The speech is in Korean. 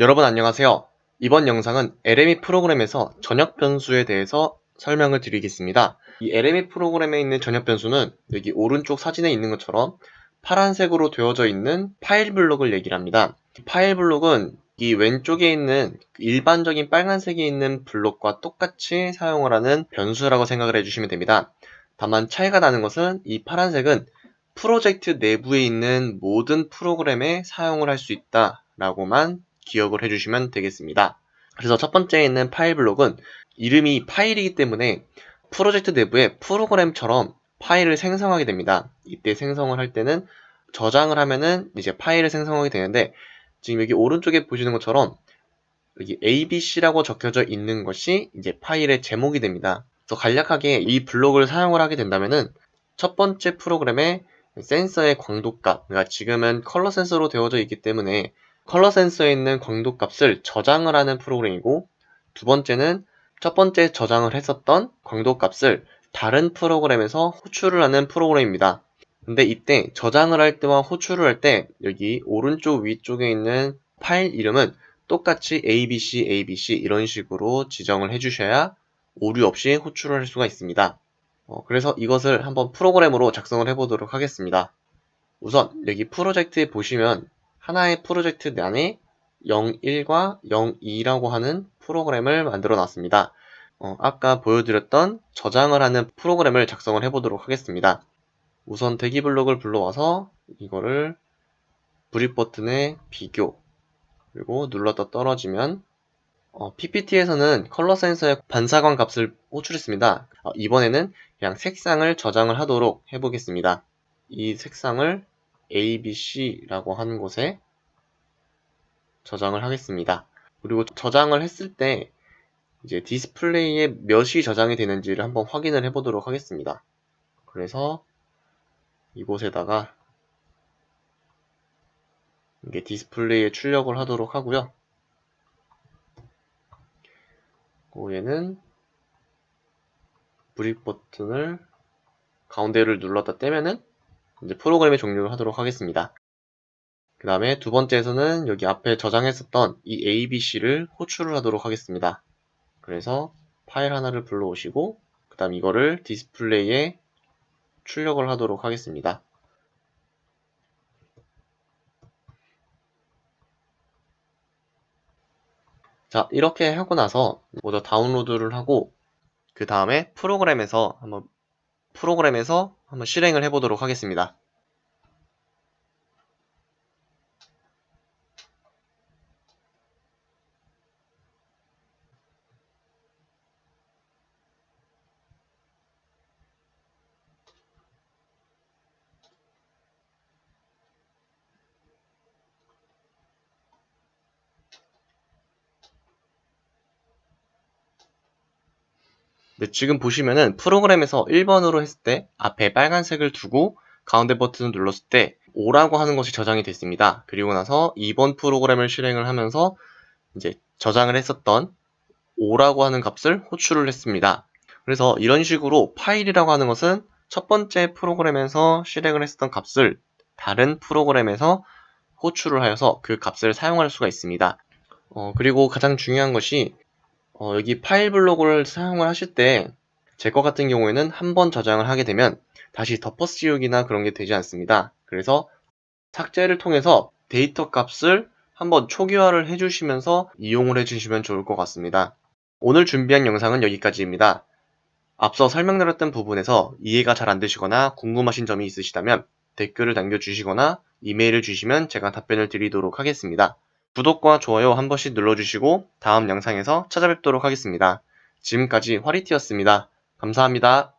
여러분 안녕하세요. 이번 영상은 LME 프로그램에서 전역 변수에 대해서 설명을 드리겠습니다. 이 LME 프로그램에 있는 전역 변수는 여기 오른쪽 사진에 있는 것처럼 파란색으로 되어져 있는 파일 블록을 얘기를 합니다. 파일 블록은 이 왼쪽에 있는 일반적인 빨간색이 있는 블록과 똑같이 사용을 하는 변수라고 생각을 해주시면 됩니다. 다만 차이가 나는 것은 이 파란색은 프로젝트 내부에 있는 모든 프로그램에 사용을 할 수 있다 라고만 기억을 해주시면 되겠습니다. 그래서 첫 번째에 있는 파일 블록은 이름이 파일이기 때문에 프로젝트 내부에 프로그램처럼 파일을 생성하게 됩니다. 이때 생성을 할 때는 저장을 하면은 이제 파일을 생성하게 되는데 지금 여기 오른쪽에 보시는 것처럼 여기 abc라고 적혀져 있는 것이 이제 파일의 제목이 됩니다. 그래서 간략하게 이 블록을 사용을 하게 된다면은 첫 번째 프로그램의 센서의 광도값, 그러니까 지금은 컬러 센서로 되어져 있기 때문에 컬러 센서에 있는 광도 값을 저장을 하는 프로그램이고 두 번째는 첫 번째 저장을 했었던 광도 값을 다른 프로그램에서 호출을 하는 프로그램입니다. 근데 이때 저장을 할 때와 호출을 할 때 여기 오른쪽 위쪽에 있는 파일 이름은 똑같이 abc, abc 이런 식으로 지정을 해주셔야 오류 없이 호출을 할 수가 있습니다. 어, 그래서 이것을 한번 프로그램으로 작성을 해보도록 하겠습니다. 우선 여기 프로젝트에 보시면 하나의 프로젝트 안에 01과 02라고 하는 프로그램을 만들어 놨습니다. 어, 아까 보여드렸던 저장을 하는 프로그램을 작성을 해보도록 하겠습니다. 우선 대기 블록을 불러와서 이거를 브릿 버튼에 비교 그리고 눌렀다 떨어지면 어, PPT에서는 컬러 센서의 반사광 값을 호출했습니다. 어, 이번에는 그냥 색상을 저장을 하도록 해보겠습니다. 이 색상을 abc라고 하는 곳에 저장을 하겠습니다. 그리고 저장을 했을 때 이제 디스플레이에 몇이 저장이 되는지를 한번 확인을 해 보도록 하겠습니다. 그래서 이곳에다가 이게 디스플레이에 출력을 하도록 하고요. 얘는 브릭 버튼을 가운데를 눌렀다 떼면은 이제 프로그램의 종료를 하도록 하겠습니다. 그 다음에 두 번째에서는 여기 앞에 저장했었던 이 abc를 호출을 하도록 하겠습니다. 그래서 파일 하나를 불러오시고 그 다음 이거를 디스플레이에 출력을 하도록 하겠습니다. 자 이렇게 하고 나서 먼저 다운로드를 하고 그 다음에 프로그램에서 한번 프로그램에서 한번 실행을 해보도록 하겠습니다. 네, 지금 보시면은 프로그램에서 1번으로 했을 때 앞에 빨간색을 두고 가운데 버튼을 눌렀을 때 5라고 하는 것이 저장이 됐습니다. 그리고 나서 2번 프로그램을 실행을 하면서 이제 저장을 했었던 5라고 하는 값을 호출을 했습니다. 그래서 이런 식으로 파일이라고 하는 것은 첫 번째 프로그램에서 실행을 했었던 값을 다른 프로그램에서 호출을 하여서 그 값을 사용할 수가 있습니다. 어, 그리고 가장 중요한 것이 어, 여기 파일 블록을 사용을 하실 때 제 것 같은 경우에는 한 번 저장을 하게 되면 다시 덮어 씌우기나 그런 게 되지 않습니다. 그래서 삭제를 통해서 데이터 값을 한번 초기화를 해주시면서 이용을 해주시면 좋을 것 같습니다. 오늘 준비한 영상은 여기까지입니다. 앞서 설명드렸던 부분에서 이해가 잘 안 되시거나 궁금하신 점이 있으시다면 댓글을 남겨주시거나 이메일을 주시면 제가 답변을 드리도록 하겠습니다. 구독과 좋아요 한 번씩 눌러주시고 다음 영상에서 찾아뵙도록 하겠습니다. 지금까지 화리티였습니다. 감사합니다.